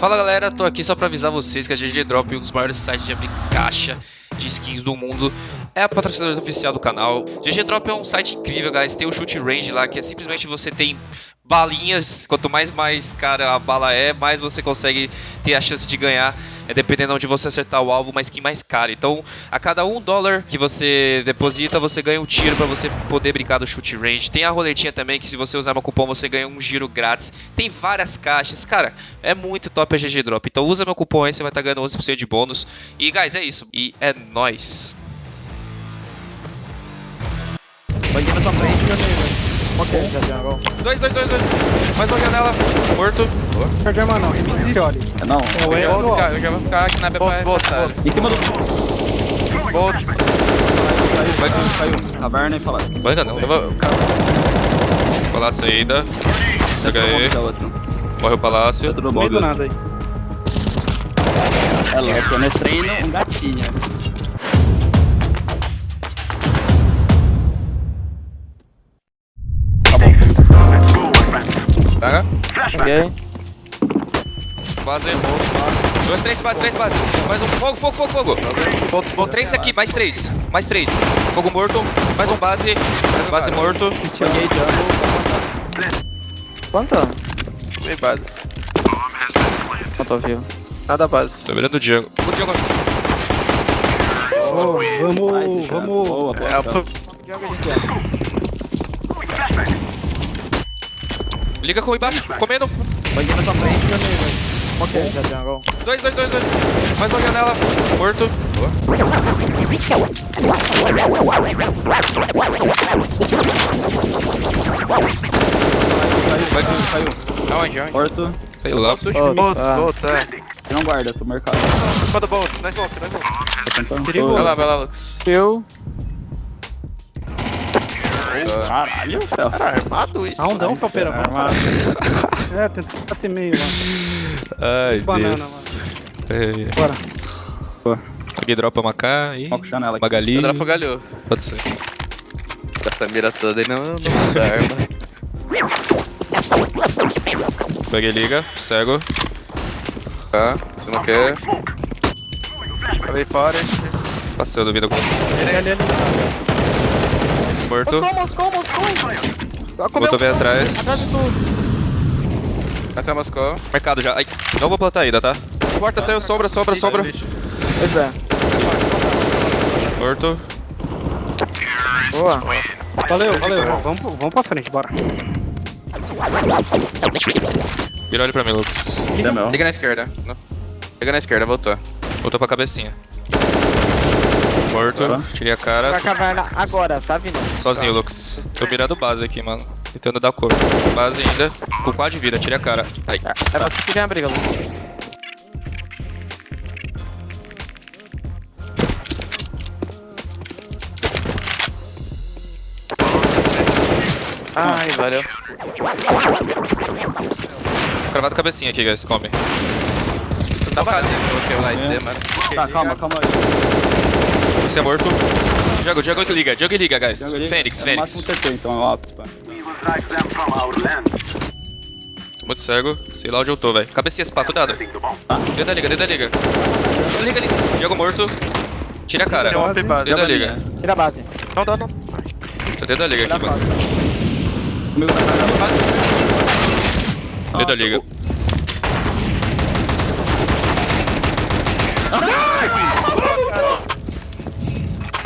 Fala galera, tô aqui só pra avisar vocês que a GG Drop, um dos maiores sites de abrir caixa de skins do mundo, é a patrocinadora oficial do canal. GG Drop é um site incrível, guys. Tem o shoot range lá, que é simplesmente você tem balinhas. Quanto mais mais cara a bala é, mais você consegue ter a chance de ganhar. É dependendo onde você acertar o alvo, uma skin mais cara. Então, a cada um dólar que você deposita, você ganha um tiro para você poder brincar do shoot range. Tem a roletinha também, que se você usar meu cupom, você ganha um giro grátis. Tem várias caixas. Cara, é muito top a GG Drop. Então, usa meu cupom aí, você vai estar tá ganhando 11% de bônus. E, guys, é isso. E é nóis. Bandido na sua frente, meu amigo. Ok, já tem gol. Dois, dois, dois, dois. Mais uma janela. Morto. Perdeu, mano, não. Remix. Não, É o Eu, vou ficar, eu já vou ficar aqui na B pra Bolt, botar. em cima do Bolt. Vai tu. caiu. Caverna e palácio. Banca não. Eu vou... Palácio ainda. Chega aí. Morre o palácio. Dentro do No meio bomb. do nada aí. É louco, nesse treino, um gatinho. Peguei. Base. Dois, três base, três base. Mais um. Fogo, fogo, fogo, fogo. Bolt, bolt. Três aqui, mais três. Mais três. Fogo morto. Mais um base. Base morto. Peguei double. Quanto? Meio base. Não tô vivo. Nada base. Tô virando o Django. O Django. vamos, vamos. Boa, boa. É, Liga com embaixo. Comendo. Bandido na sua frente, meu amigo. Ok, já tem gol. Dois, dois, dois, dois. Mais uma janela. Morto. Vai tu. Caiu. Aonde, aonde? Morto. Sei lá. Oh, Bolt, ah. bolt, é. Não guarda, tô marcado. Do bolt, volta. Tô tentando. Perigoso. Vai lá, vai lá, Lucas. Eu. Caralho, Fel. Cara, armado isso. Ah, um dão, Nossa, Felpeira. Vamos armado. parar. É, tenta bater meio lá. Ai, Banana, Deus. Ei. Bora. Alguém dropa uma K. Foco janela aqui. Magali. Eu dropo galhou. Pode ser. Com essa mira toda aí não, não dá arma. Peguei liga. Cego. Tá, você não quer. Acabei fora. Passei, eu duvido com você. Ali, ali. Morto. Moscou, Moscou, Moscou. Botou bem atrás. Atrás de tudo. Até Moscou. Mercado já. Ai, não vou plantar ainda, tá? Porta saiu, sombra, sombra, sombra. Pois é. Morto. Boa. Valeu, valeu. Vamos, vamos pra frente, bora. Vira olho pra mim, Lucas. Liga na esquerda. Liga na esquerda, voltou. Voltou pra cabecinha. Morto. Tá. Tirei a cara. Pra caverna agora, tá vindo. Sozinho, Lucas. Tô mirando base aqui, mano. Tentando dar cor. Base ainda. Com 4 de vida, tirei a cara. Ai. É você que ganha a briga, Lucas. Ai, valeu. Cravado cabecinha aqui, guys. Come. Tá fazendo o que eu lá É. ID, mano. Tá, calma, calma aí. Você é morto. Django, Django que liga. Django liga, guys. Django. Fênix, É no Fênix. máximo CT, então é o ápice, pá. Tô muito cego. Sei lá onde eu tô, velho. Cabecinha, esse cuidado. Dentro da liga, dentro da liga. Liga, liga. Django morto. Tira a cara. Deu base. Dentro da liga. Tira a base. Não dá, não. Tô dentro da liga Tira a aqui, mano. tá. Dentro da liga.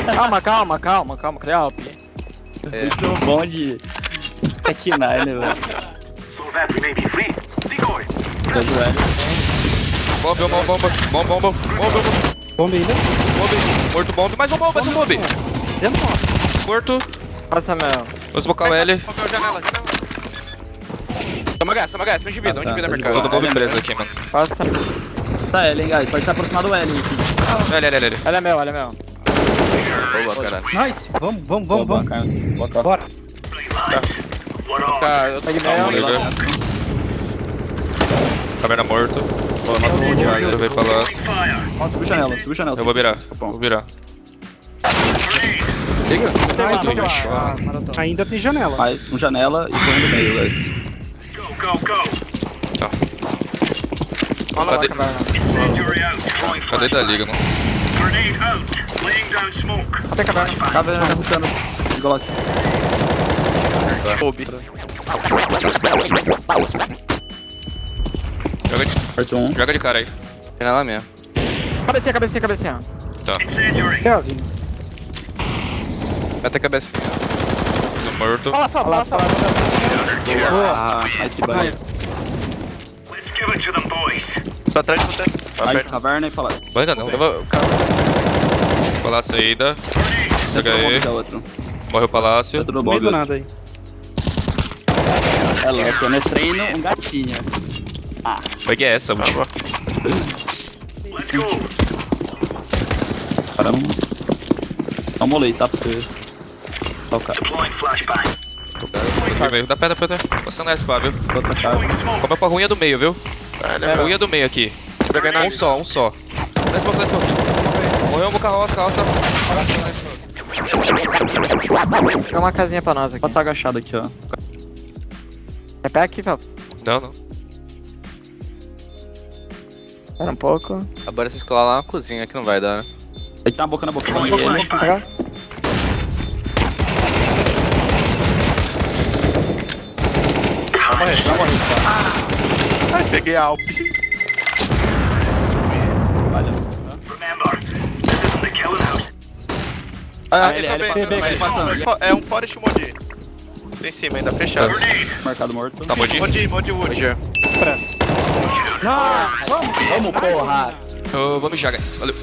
Calma, calma, calma, calma. Calma. Muito bom de Tech 9, velho. Tá do L. Bomba, bomba, bomba. Bomba, bomba. Bomba, bomba. Bomba ainda. Bomba. Morto, bomba. Mais um bomba, mais um bomba. Dentro. Morto. Passa, meu. Vou smocar o L. Janela, janela. Toma gás, toma gás. Um de vida, um de tá, vida, tá mercado. Todo bomba preso aqui, mano. Passa. Tá L, hein, guys. Pode estar aproximado do L. aqui. L, L, L, L. Ela é meu, ela é meu. Boa, caralho. Nice. Vamos, vamos, vamos, vamos. cara. Cara. Bora. Tá, eu tô meu. liga. Caverna morto. Boa, matou um de Eu veio. Ó, subiu janela, subiu janela. Eu vou virar. Bom. Vou virar. Liga. Bicho. lá. Ainda tem janela. Faz um janela e põe no meio, guys. Tá. Fala Cadê? lá, Cadê da liga, mano? Até caverna. Caverna caçando. Glock. Kobe. Joga de, Corta um. joga de cara aí. Final lá mesmo. Cabecinha, cabecinha, cabecinha. Kevin. Vai ter cabeça. Fiz um morto. Fala só, fala só. Ah, esse banho. Tô atrás de você. Tá Aí, perto. caverna e palácio. Vai não. Calma. Palácio ainda. Joga Outro aí. Morreu o palácio. No meio bomb. do nada aí. É louco, nesse treino, um gatinho. Vai que é essa, última. Caramba. Dá uma olhei, tá pra você. Tá o cara. Aqui meio. Dá pedra, pedra. Passando essa, pá, viu? Outra cara. Come com a ruinha do meio, viu? Velho, É, ruinha do meio aqui. Um só, um só. Desce pouco, desce pouco. Morreu um carroça, carroça. Tem uma casinha pra nós aqui. Passa agachado aqui, ó. É pé aqui, Fel. Não, não. Espera um pouco. Agora vocês colar lá na cozinha que não vai dar, né? Ele tá na boca na boca. E ele. Pegar. Ai, peguei a Alp. Ah, ele- ele ele também. passa- ele passando. Só- É um Forest Modi. Tem em cima ainda, fechado. Marcado morto. Tá, Modi? Modi, Modi Wood. Pressa. Vamos, porra! Eu vou mijar, guys. Valeu.